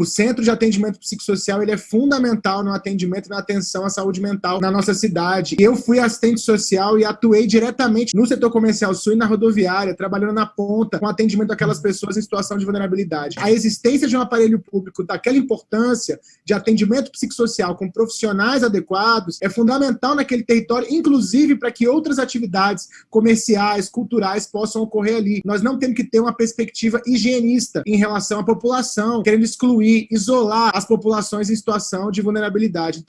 O Centro de Atendimento Psicossocial ele é fundamental no atendimento e na atenção à saúde mental na nossa cidade. Eu fui assistente social e atuei diretamente no setor comercial sul e na rodoviária, trabalhando na ponta com atendimento àquelas pessoas em situação de vulnerabilidade. A existência de um aparelho público daquela importância de atendimento psicossocial com profissionais adequados é fundamental naquele território, inclusive para que outras atividades comerciais, culturais possam ocorrer ali. Nós não temos que ter uma perspectiva higienista em relação à população, querendo excluir, isolar as populações em situação de vulnerabilidade.